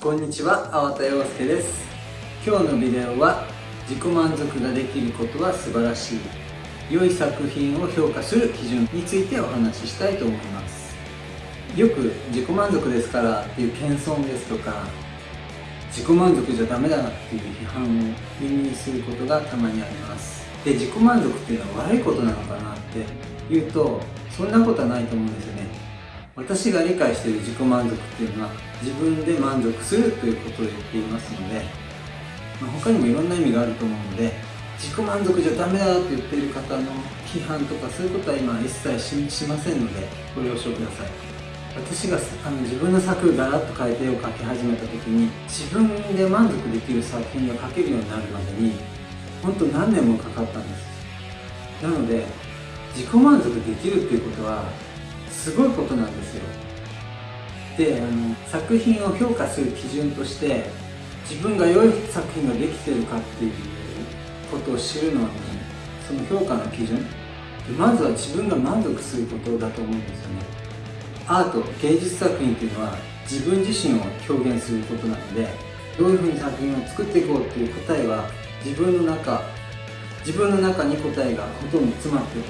こんにちは、粟田洋介です。今日のビデオは自己満足ができることは素晴らしい良い作品を評価する基準についてお話ししたいと思います。よく自己満足ですからっていう謙遜ですとか自己満足じゃダメだなっていう批判を耳にすることがたまにあります。で自己満足っていうのは悪いことなのかなって言うとそんなことはないと思うんですよね。私が理解している自己満足っていうのは自分で満足するということを言っていますので、まあ、他にもいろんな意味があると思うので自己満足じゃダメだって言ってる方の批判とかそういうことは今一切しませんのでご了承ください。私があの自分の作ガラッと変えて絵を描き始めた時に自分で満足できる作品が描けるようになるまでに本当何年もかかったんです。なので自己満足できるっていうことはすごいことなんですよ。であの作品を評価する基準として自分が良い作品ができてるかっていうことを知るのはねその評価の基準。まずは自分が満足することだと思うんですよね。アート芸術作品っていうのは自分自身を表現することなのでどういうふうに作品を作っていこうっていう答えは自分の中自分の中に答えがほとんど詰まってる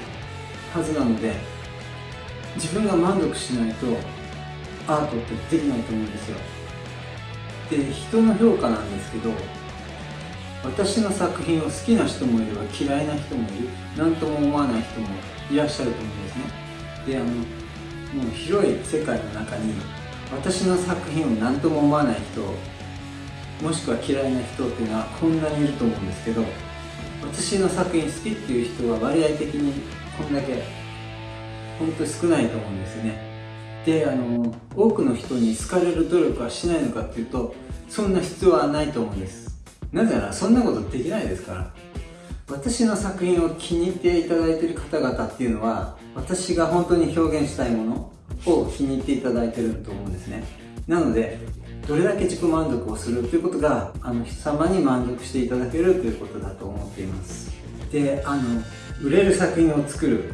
はずなので自分が満足しないとアートってできないと思うんですよ。で人の評価なんですけど私の作品を好きな人もいれば嫌いな人もいる。何とも思わない人もいらっしゃると思うんですね。であのもう広い世界の中に私の作品を何とも思わない人もしくは嫌いな人っていうのはこんなにいると思うんですけど私の作品好きっていう人は割合的にこんだけ本当に少ないと思うんですね。であの多くの人に好かれる努力はしないのかっていうとそんな必要はないと思うんです。なぜならそんなことできないですから。私の作品を気に入っていただいている方々っていうのは私が本当に表現したいものを気に入っていただいてると思うんですね。なのでどれだけ自己満足をするということがあの人様に満足していただけるということだと思っています。であの売れる作品を作る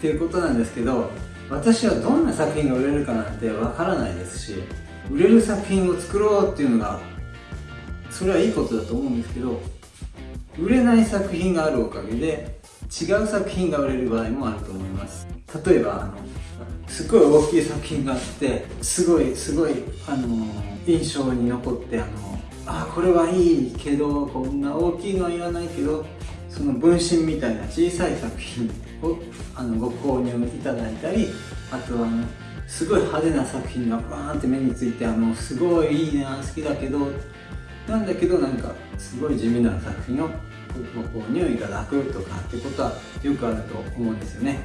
っていうことなんですけど私はどんな作品が売れるかなんてわからないですし売れる作品を作ろうっていうのがそれはいいことだと思うんですけど売れない作品があるおかげで違う作品が売れる場合もあると思います。例えばあのすごい大きい作品があってすごいすごいあの印象に残ってあのあこれはいいけどこんな大きいのは言わないけどその分身みたいな小さい作品をあのご購入いただいたりあとはあのすごい派手な作品がバーンって目についてあのすごいいいな好きだけどなんだけどなんかすごい地味な作品をご購入いただくとかってことはよくあると思うんですよね。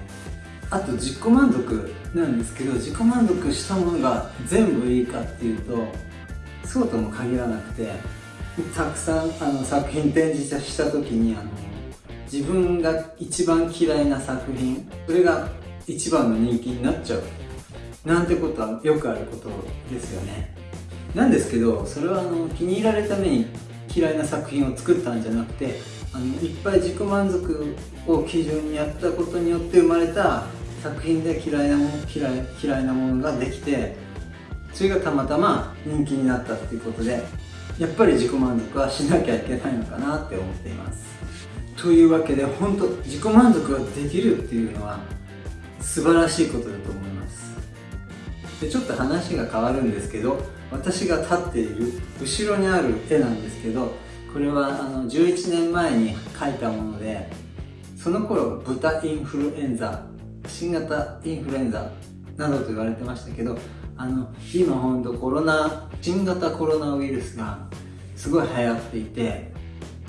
あと自己満足なんですけど自己満足したものが全部いいかっていうとそうとも限らなくてたくさんあの作品展示した時にあの自分が一番嫌いな作品それが一番の人気になっちゃうなんてことはよくあることですよね。なんですけどそれはあの気に入られるために嫌いな作品を作ったんじゃなくてあのいっぱい自己満足を基準にやったことによって生まれた作品で嫌いなもの嫌い嫌いなものができてそれがたまたま人気になったっていうことでやっぱり自己満足はしなきゃいけないのかなって思っています。というわけで本当自己満足ができるっていうのは素晴らしいことだと思います。でちょっと話が変わるんですけど私が立っている後ろにある絵なんですけどこれはあの11年前に描いたものでその頃豚インフルエンザ新型インフルエンザなどと言われてましたけどあの今本当コロナ新型コロナウイルスがすごい流行っていて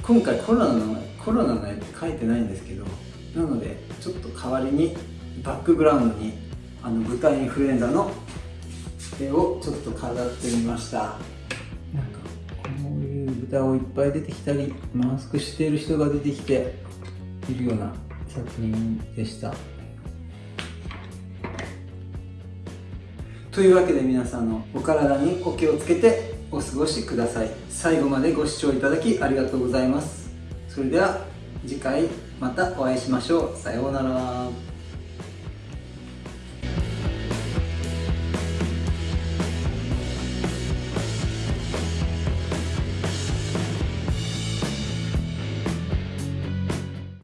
今回コロナのコロナの絵って描いてないんですけどなのでちょっと代わりにバックグラウンドにあの豚インフルエンザの絵をちょっと飾ってみました。なんかこういう豚をいっぱい出てきたりマスクしている人が出てきているような作品でした。というわけで皆さんのお体にお気をつけてお過ごしください。最後までご視聴いただきありがとうございます。それでは次回またお会いしましょう。さようなら。